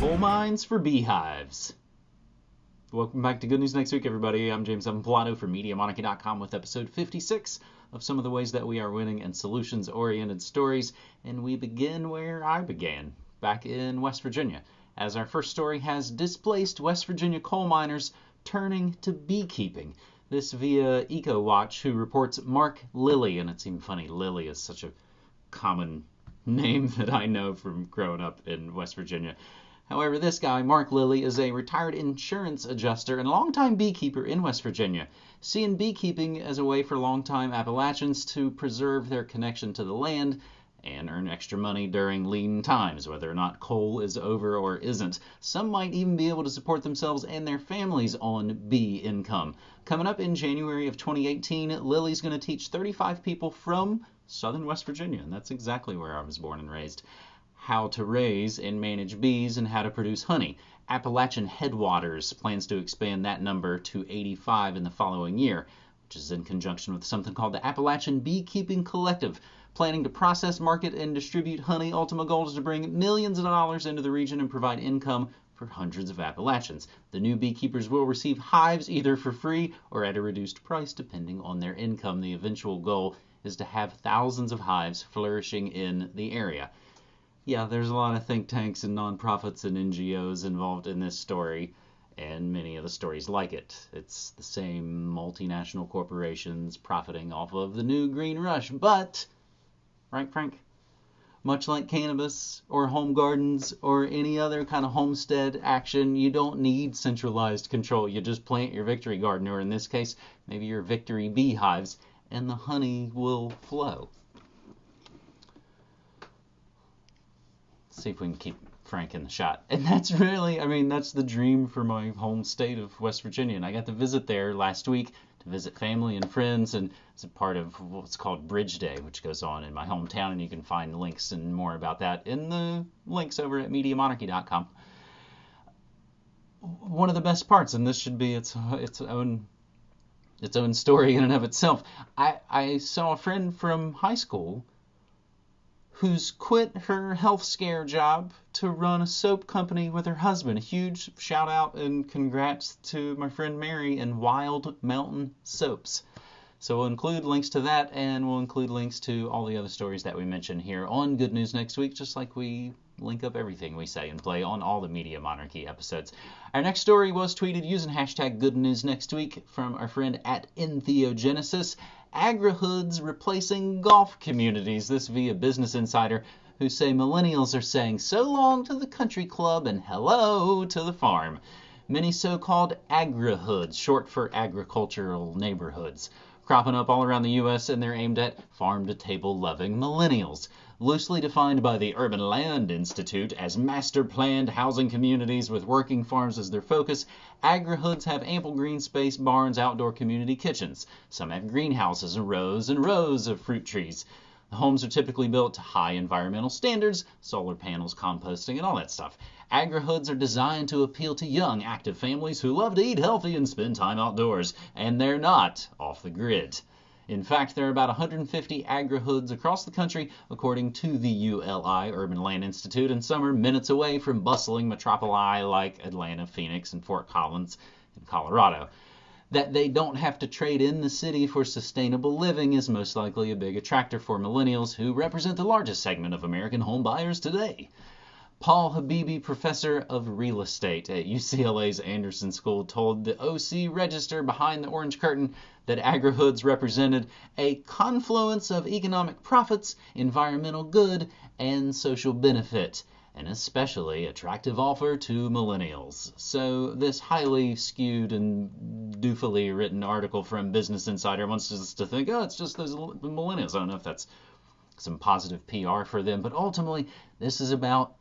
Coal mines for beehives. Welcome back to Good News Next Week, everybody. I'm James Evan Pilato from MediaMonarchy.com with episode 56 of some of the ways that we are winning and solutions oriented stories. And we begin where I began, back in West Virginia, as our first story has displaced West Virginia coal miners turning to beekeeping. This via EcoWatch, who reports Mark Lilly, and it seemed funny, Lilly is such a common name that I know from growing up in West Virginia. However, this guy, Mark Lilly, is a retired insurance adjuster and longtime beekeeper in West Virginia, seeing beekeeping as a way for longtime Appalachians to preserve their connection to the land and earn extra money during lean times, whether or not coal is over or isn't. Some might even be able to support themselves and their families on bee income. Coming up in January of 2018, Lilly's going to teach 35 people from southern West Virginia, and that's exactly where I was born and raised how to raise and manage bees and how to produce honey. Appalachian Headwaters plans to expand that number to 85 in the following year, which is in conjunction with something called the Appalachian Beekeeping Collective, planning to process, market, and distribute honey. Ultimate goal is to bring millions of dollars into the region and provide income for hundreds of Appalachians. The new beekeepers will receive hives either for free or at a reduced price depending on their income. The eventual goal is to have thousands of hives flourishing in the area yeah, there's a lot of think tanks and nonprofits and NGOs involved in this story, and many of the stories like it. It's the same multinational corporations profiting off of the new green rush, but, right, Frank? Much like cannabis or home gardens or any other kind of homestead action, you don't need centralized control. You just plant your victory garden, or in this case, maybe your victory beehives, and the honey will flow. See if we can keep Frank in the shot. And that's really, I mean, that's the dream for my home state of West Virginia. And I got to visit there last week to visit family and friends, and it's a part of what's called Bridge Day, which goes on in my hometown. And you can find links and more about that in the links over at MediaMonarchy.com. One of the best parts, and this should be its its own its own story in and of itself. I, I saw a friend from high school who's quit her health scare job to run a soap company with her husband. A huge shout out and congrats to my friend Mary and Wild Mountain Soaps. So we'll include links to that and we'll include links to all the other stories that we mentioned here on Good News Next Week, just like we link up everything we say and play on all the Media Monarchy episodes. Our next story was tweeted using hashtag Good News Next Week from our friend at Entheogenesis agrihoods replacing golf communities. This via Business Insider, who say millennials are saying so long to the country club and hello to the farm. Many so called agrihoods, short for agricultural neighborhoods, cropping up all around the U.S., and they're aimed at farm to table loving millennials loosely defined by the Urban Land Institute as master planned housing communities with working farms as their focus, agrihoods have ample green space, barns, outdoor community kitchens. Some have greenhouses and rows and rows of fruit trees. The homes are typically built to high environmental standards, solar panels, composting, and all that stuff. Agrihoods are designed to appeal to young, active families who love to eat healthy and spend time outdoors, and they're not off the grid. In fact, there are about 150 agrihoods across the country, according to the ULI Urban Land Institute, and some are minutes away from bustling metropoli like Atlanta, Phoenix, and Fort Collins in Colorado. That they don't have to trade in the city for sustainable living is most likely a big attractor for millennials who represent the largest segment of American home buyers today. Paul Habibi, professor of real estate at UCLA's Anderson School, told the OC Register behind the orange curtain that agrihoods represented a confluence of economic profits, environmental good, and social benefit, an especially attractive offer to millennials. So, this highly skewed and doofily written article from Business Insider wants us to think, oh, it's just those millennials. I don't know if that's some positive PR for them, but ultimately, this is about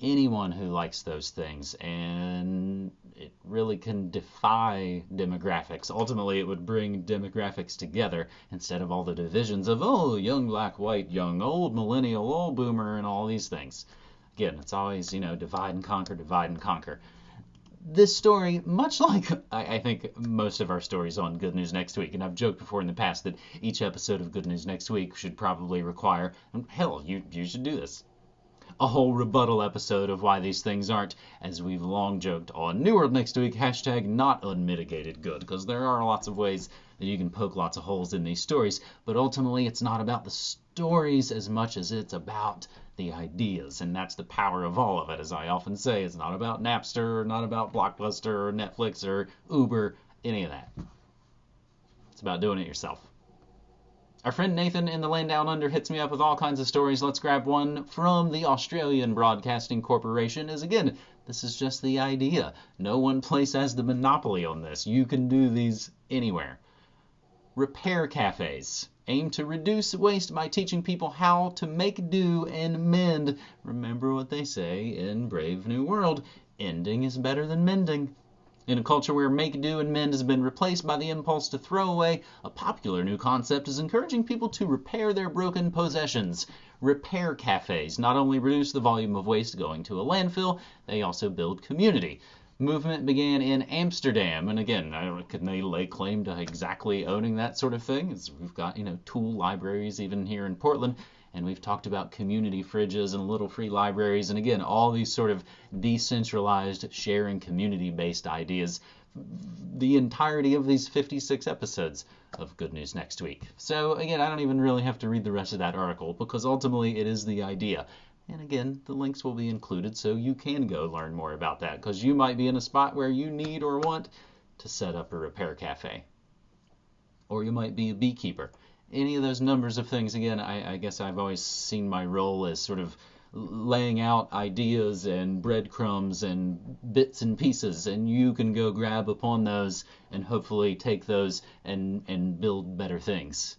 anyone who likes those things and it really can defy demographics. Ultimately it would bring demographics together instead of all the divisions of oh young black white young old millennial old boomer and all these things. Again it's always you know divide and conquer divide and conquer. This story, much like I, I, think most of our stories on Good News Next Week, and I've joked before in the past that each episode of Good News Next Week should probably require, hell, you, you should do this, a whole rebuttal episode of why these things aren't, as we've long joked on New World next week, hashtag not unmitigated good, because there are lots of ways that you can poke lots of holes in these stories, but ultimately it's not about the stories as much as it's about the ideas, and that's the power of all of it. As I often say, it's not about Napster, or not about Blockbuster, or Netflix, or Uber, any of that. It's about doing it yourself. Our friend Nathan in the land down under hits me up with all kinds of stories. Let's grab one from the Australian Broadcasting Corporation. As again, this is just the idea. No one place has the monopoly on this. You can do these anywhere. Repair cafes aim to reduce waste by teaching people how to make do and mend. Remember what they say in Brave New World ending is better than mending. In a culture where make do and mend has been replaced by the impulse to throw away, a popular new concept is encouraging people to repair their broken possessions. Repair cafes not only reduce the volume of waste going to a landfill, they also build community. Movement began in Amsterdam, and again, I don't, can they lay claim to exactly owning that sort of thing? As we've got, you know, tool libraries even here in Portland and we've talked about community fridges and little free libraries and again all these sort of decentralized sharing community based ideas the entirety of these 56 episodes of Good News Next Week. So, again, I don't even really have to read the rest of that article because ultimately it is the idea. And again, the links will be included so you can go learn more about that because you might be in a spot where you need or want to set up a repair cafe. Or you might be a beekeeper any of those numbers of things, again, I, I guess I've always seen my role as sort of laying out ideas and breadcrumbs and bits and pieces and you can go grab upon those and hopefully take those and and build better things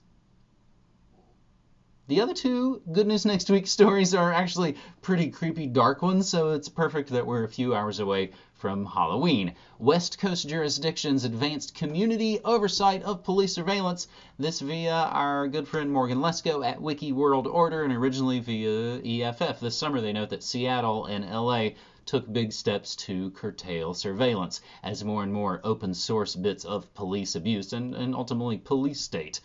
the other two Good News Next Week stories are actually pretty creepy dark ones, so it's perfect that we're a few hours away from Halloween. West Coast jurisdictions advanced community oversight of police surveillance. This via our good friend Morgan Lesko at Wiki World Order and originally via EFF. This summer they note that Seattle and LA took big steps to curtail surveillance as more and more open source bits of police abuse and, and ultimately police state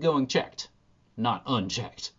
going checked not unchecked.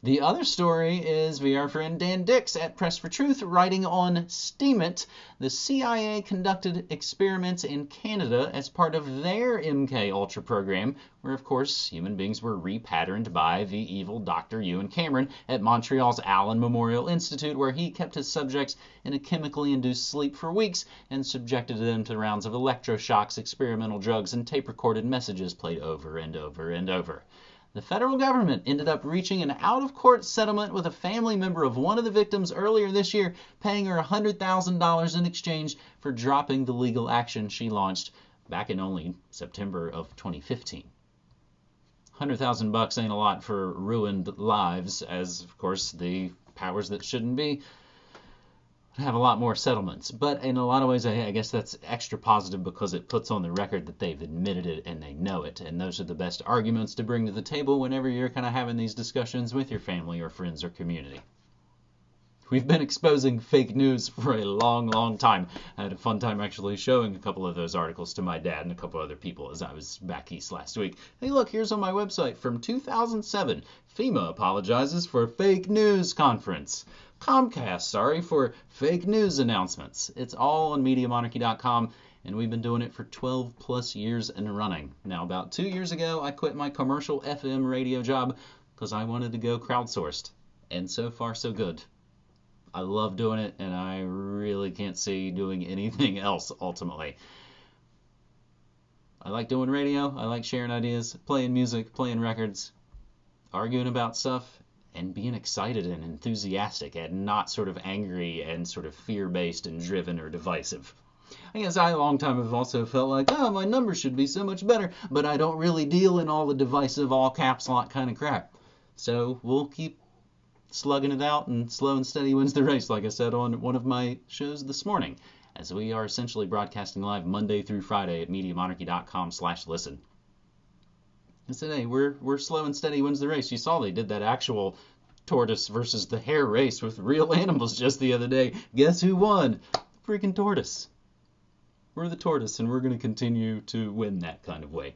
The other story is via our friend Dan Dicks at Press for Truth writing on Steemit. The CIA conducted experiments in Canada as part of their MK Ultra program, where of course human beings were repatterned by the evil Dr. Ewen Cameron at Montreal's Allen Memorial Institute, where he kept his subjects in a chemically induced sleep for weeks and subjected them to rounds of electroshocks, experimental drugs, and tape recorded messages played over and over and over. The federal government ended up reaching an out of court settlement with a family member of one of the victims earlier this year, paying her $100,000 in exchange for dropping the legal action she launched back in only September of 2015. 100,000 bucks ain't a lot for ruined lives, as of course the powers that shouldn't be have a lot more settlements. But in a lot of ways, I, I, guess that's extra positive because it puts on the record that they've admitted it and they know it. And those are the best arguments to bring to the table whenever you're kind of having these discussions with your family or friends or community. We've been exposing fake news for a long, long time. I had a fun time actually showing a couple of those articles to my dad and a couple other people as I was back east last week. Hey, look, here's on my website from 2007. FEMA apologizes for fake news conference. Comcast, sorry, for fake news announcements. It's all on MediaMonarchy.com, and we've been doing it for 12 plus years and running. Now, about two years ago, I quit my commercial FM radio job because I wanted to go crowdsourced, and so far, so good. I love doing it, and I really can't see doing anything else ultimately. I like doing radio, I like sharing ideas, playing music, playing records, arguing about stuff, and being excited and enthusiastic and not sort of angry and sort of fear based and driven or divisive. I guess I a long time have also felt like, oh, my numbers should be so much better, but I don't really deal in all the divisive, all caps lock kind of crap. So we'll keep slugging it out, and slow and steady wins the race, like I said on one of my shows this morning, as we are essentially broadcasting live Monday through Friday at MediaMonarchy.com/listen. I said, hey, we're we're slow and steady wins the race. You saw they did that actual tortoise versus the hare race with real animals just the other day. Guess who won? Freaking tortoise. We're the tortoise, and we're going to continue to win that kind of way.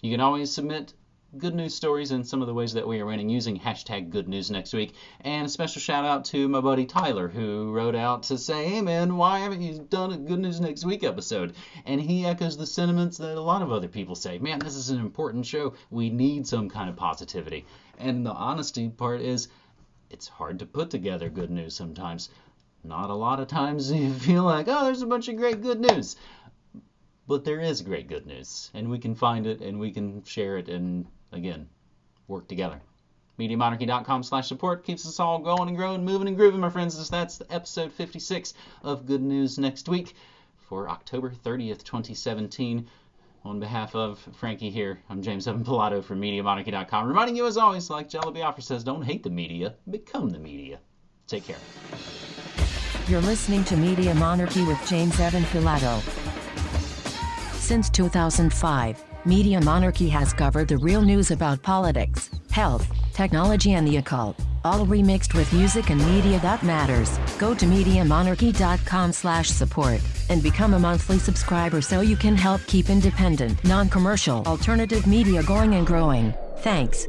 You can always submit good news stories and some of the ways that we are running using hashtag good news next week. And a special shout out to my buddy Tyler who wrote out to say, hey man, why haven't you done a good news next week episode? And he echoes the sentiments that a lot of other people say, man, this is an important show. We need some kind of positivity. And the honesty part is, it's hard to put together good news sometimes. Not a lot of times you feel like, oh, there's a bunch of great good news. But there is great good news, and we can find it and we can share it and again, work together. MediaMonarchy.com slash support keeps us all going and growing, moving and grooving, my friends. That's episode 56 of Good News Next Week for October 30th, 2017. On behalf of Frankie here, I'm James Evan Pilato from MediaMonarchy.com, reminding you as always, like Jello Biafra says, don't hate the media, become the media. Take care. You're listening to Media Monarchy with James Evan Pilato. Since 2005, Media Monarchy has covered the real news about politics, health, technology and the occult, all remixed with music and media that matters. Go to MediaMonarchy.com slash support and become a monthly subscriber so you can help keep independent, non-commercial, alternative media going and growing. Thanks.